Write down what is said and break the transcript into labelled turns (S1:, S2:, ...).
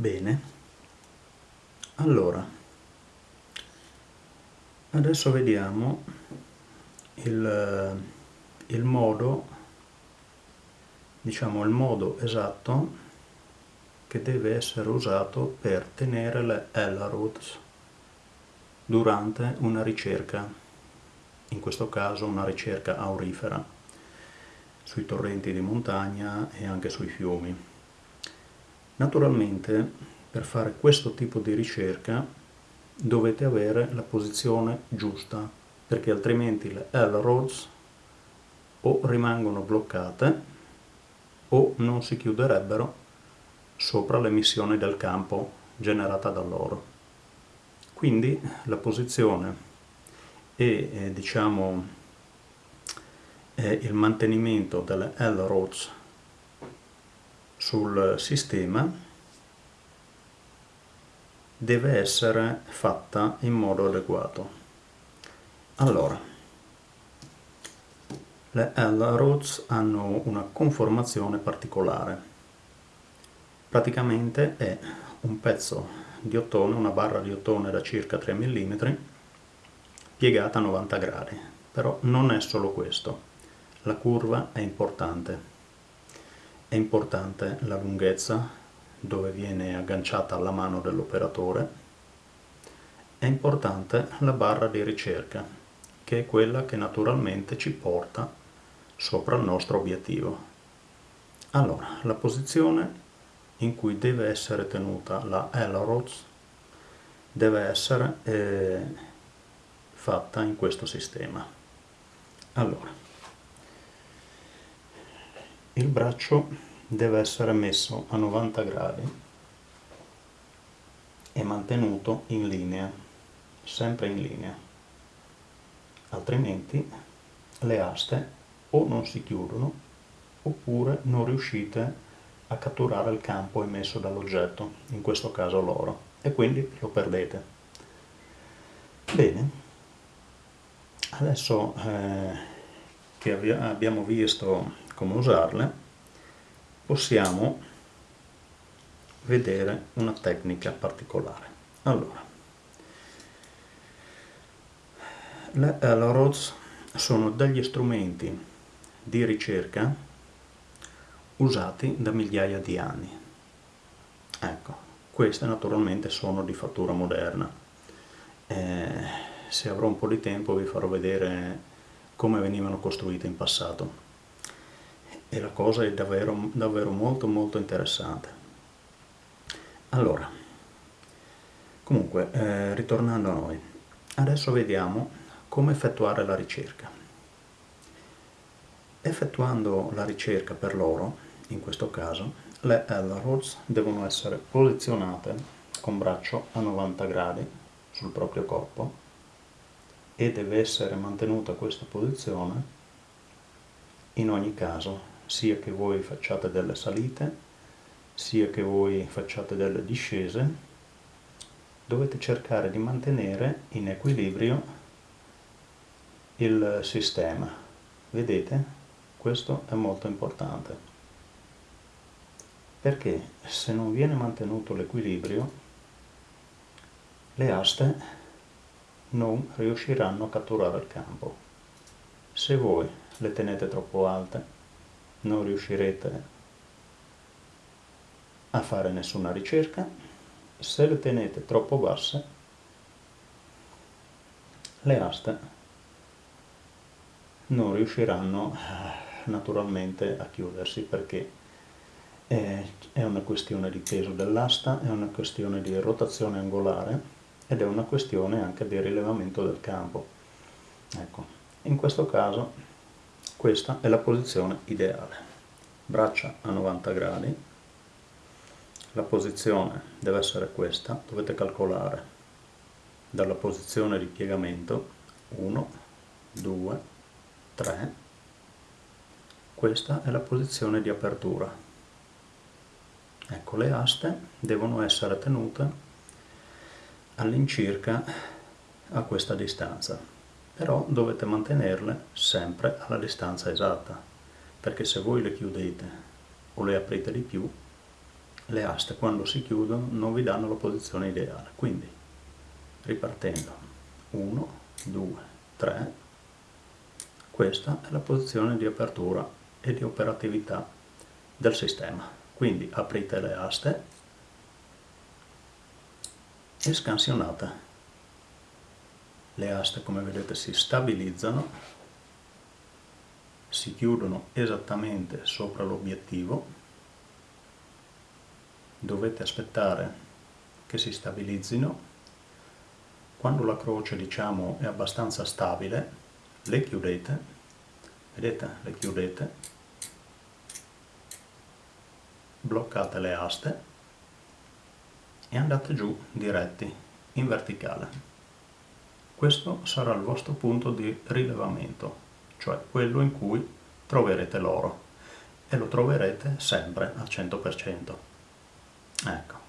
S1: Bene, allora, adesso vediamo il, il modo, diciamo il modo esatto che deve essere usato per tenere le L-roots durante una ricerca, in questo caso una ricerca aurifera, sui torrenti di montagna e anche sui fiumi. Naturalmente per fare questo tipo di ricerca dovete avere la posizione giusta perché altrimenti le L-roads o rimangono bloccate o non si chiuderebbero sopra l'emissione del campo generata da loro. Quindi la posizione e eh, diciamo eh, il mantenimento delle L-roads sul sistema deve essere fatta in modo adeguato. Allora, le L-roads hanno una conformazione particolare. Praticamente è un pezzo di ottone, una barra di ottone da circa 3 mm, piegata a 90 gradi. Però non è solo questo, la curva è importante. È importante la lunghezza dove viene agganciata alla mano dell'operatore. È importante la barra di ricerca, che è quella che naturalmente ci porta sopra il nostro obiettivo. Allora, la posizione in cui deve essere tenuta la L-Rods deve essere eh, fatta in questo sistema. Allora, il braccio deve essere messo a 90 gradi e mantenuto in linea, sempre in linea, altrimenti le aste o non si chiudono oppure non riuscite a catturare il campo emesso dall'oggetto, in questo caso l'oro, e quindi lo perdete. Bene, adesso eh, che abbiamo visto come usarle, possiamo vedere una tecnica particolare. Allora, le L-Rods sono degli strumenti di ricerca usati da migliaia di anni. Ecco, queste naturalmente sono di fattura moderna. Eh, se avrò un po' di tempo vi farò vedere come venivano costruite in passato. E la cosa è davvero, davvero molto molto interessante. Allora, comunque, eh, ritornando a noi, adesso vediamo come effettuare la ricerca. Effettuando la ricerca per l'oro, in questo caso, le L-rods devono essere posizionate con braccio a 90 gradi sul proprio corpo e deve essere mantenuta questa posizione in ogni caso, sia che voi facciate delle salite, sia che voi facciate delle discese, dovete cercare di mantenere in equilibrio il sistema. Vedete? Questo è molto importante perché se non viene mantenuto l'equilibrio le aste non riusciranno a catturare il campo. Se voi le tenete troppo alte non riuscirete a fare nessuna ricerca, se le tenete troppo basse le aste non riusciranno eh, naturalmente a chiudersi perché è una questione di peso dell'asta, è una questione di rotazione angolare ed è una questione anche di rilevamento del campo. Ecco, in questo caso questa è la posizione ideale. Braccia a 90 gradi, la posizione deve essere questa, dovete calcolare dalla posizione di piegamento 1, 2, 3, questa è la posizione di apertura Ecco, le aste devono essere tenute all'incirca a questa distanza, però dovete mantenerle sempre alla distanza esatta, perché se voi le chiudete o le aprite di più, le aste quando si chiudono non vi danno la posizione ideale. Quindi ripartendo 1 2 3 questa è la posizione di apertura e di operatività del sistema. Quindi aprite le aste e scansionate le aste come vedete si stabilizzano si chiudono esattamente sopra l'obiettivo. Dovete aspettare che si stabilizzino. Quando la croce diciamo è abbastanza stabile le chiudete. Vedete? Le chiudete. Bloccate le aste e andate giù diretti in verticale questo sarà il vostro punto di rilevamento cioè quello in cui troverete l'oro e lo troverete sempre al 100% Ecco.